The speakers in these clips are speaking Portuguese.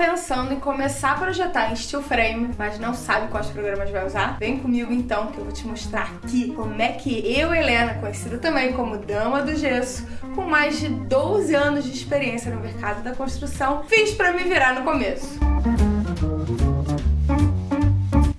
pensando em começar a projetar em steel frame, mas não sabe quais programas vai usar? Vem comigo então que eu vou te mostrar aqui como é que eu, Helena, conhecida também como Dama do Gesso, com mais de 12 anos de experiência no mercado da construção, fiz para me virar no começo.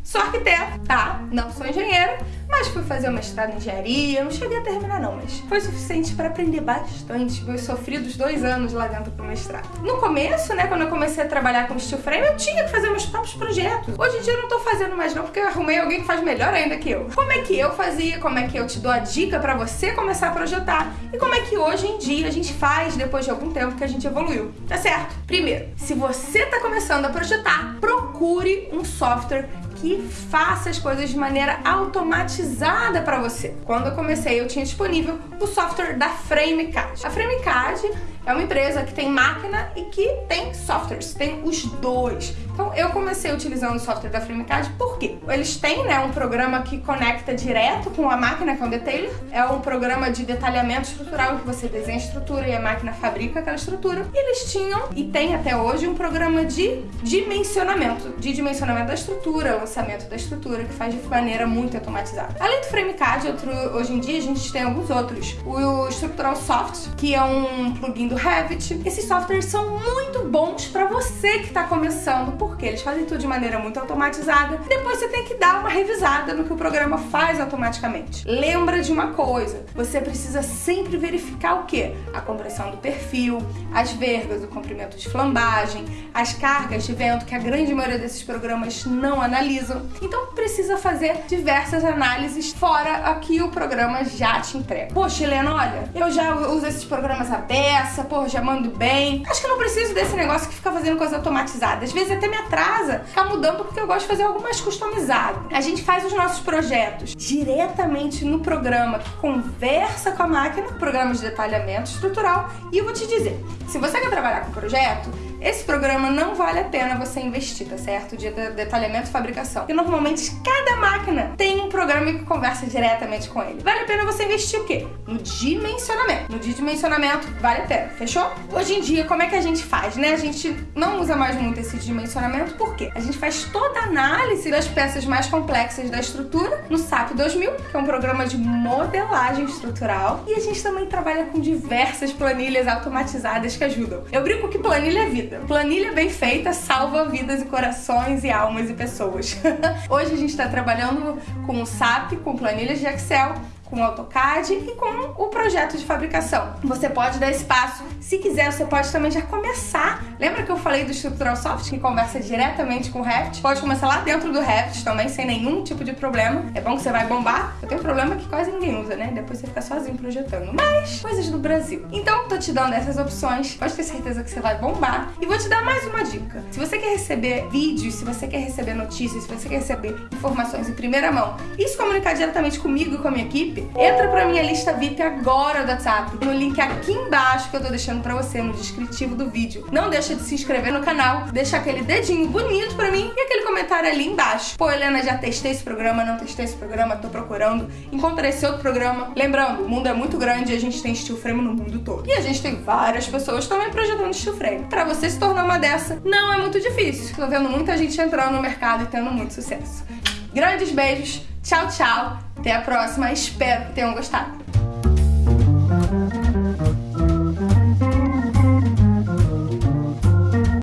Sou arquiteta, tá? Não sou engenheira, mas fui fazer o mestrado em engenharia, não cheguei a terminar não, mas foi suficiente para aprender bastante. Eu sofri dos dois anos lá dentro do mestrado. No começo, né, quando eu comecei a trabalhar com steel frame, eu tinha que fazer meus próprios projetos. Hoje em dia eu não tô fazendo mais não, porque eu arrumei alguém que faz melhor ainda que eu. Como é que eu fazia, como é que eu te dou a dica para você começar a projetar e como é que hoje em dia a gente faz depois de algum tempo que a gente evoluiu, tá certo? Primeiro, se você tá começando a projetar, procure um software que faça as coisas de maneira automatizada para você. Quando eu comecei, eu tinha disponível o software da FrameCAD. A FrameCAD é uma empresa que tem máquina e que tem softwares, tem os dois. Então eu comecei utilizando o software da FrameCAD porque eles têm né, um programa que conecta direto com a máquina, que é um detailer. É um programa de detalhamento estrutural que você desenha a estrutura e a máquina fabrica aquela estrutura. E eles tinham, e tem até hoje, um programa de dimensionamento, de dimensionamento da estrutura, lançamento da estrutura, que faz de maneira muito automatizada. Além do FrameCAD, outro, hoje em dia a gente tem alguns outros. O Structural Soft, que é um plugin do Revit. Esses softwares são muito bons para você que está começando, porque eles fazem tudo de maneira muito automatizada. Depois você tem que dar uma revisada no que o programa faz automaticamente. Lembra de uma coisa, você precisa sempre verificar o que? A compressão do perfil, as vergas, o comprimento de flambagem, as cargas de vento, que a grande maioria desses programas não analisam. Então precisa fazer diversas análises fora aqui o programa já te entrega. Poxa, Helena, olha, eu já uso esses programas abertos, nossa, pô, já mando bem. Acho que eu não preciso desse negócio que fica fazendo coisa automatizada. Às vezes até me atrasa ficar mudando porque eu gosto de fazer algo mais customizado. A gente faz os nossos projetos diretamente no programa que conversa com a máquina, programa de detalhamento estrutural. E eu vou te dizer, se você quer trabalhar com projeto, esse programa não vale a pena você investir, tá certo? De detalhamento e fabricação. Porque normalmente cada máquina tem um programa que conversa diretamente com ele. Vale a pena você investir o quê? No dimensionamento. No dimensionamento vale a pena, fechou? Hoje em dia, como é que a gente faz, né? A gente não usa mais muito esse dimensionamento, por quê? A gente faz toda a análise das peças mais complexas da estrutura no SAP 2000, que é um programa de modelagem estrutural. E a gente também trabalha com diversas planilhas automatizadas que ajudam. Eu brinco que planilha é vida vida. Planilha bem feita salva vidas e corações e almas e pessoas. Hoje a gente está trabalhando com o SAP, com planilhas de Excel, com o AutoCAD e com o projeto de fabricação. Você pode dar espaço, se quiser, você pode também já começar. Lembra que eu falei do Structural Soft que conversa diretamente com o Revit? Pode começar lá dentro do Revit também, sem nenhum tipo de problema. É bom que você vai bombar. Eu tenho um problema que quase ninguém usa, né? Depois você fica sozinho projetando. Mas, coisas do Brasil. Então, tô te dando essas opções. Pode ter certeza que você vai bombar. E vou te dar mais uma dica. Se você quer receber vídeos, se você quer receber notícias, se você quer receber informações em primeira mão e se comunicar diretamente comigo e com a minha equipe, entra pra minha lista VIP agora do WhatsApp, no link aqui embaixo que eu tô deixando pra você, no descritivo do vídeo. Não deixa de se inscrever no canal, deixa aquele dedinho bonito pra mim e aquele comentário ali embaixo. Pô, Helena, já testei esse programa, não testei esse programa, tô procurando, encontrei esse outro programa. Lembrando, o mundo é muito grande e a gente tem steel frame no mundo todo. E a gente tem várias pessoas também projetando steel frame. Pra você se tornar uma dessa, não é muito difícil. Tô vendo muita gente entrando no mercado e tendo muito sucesso. Grandes beijos, tchau, tchau! Até a próxima, espero que tenham gostado.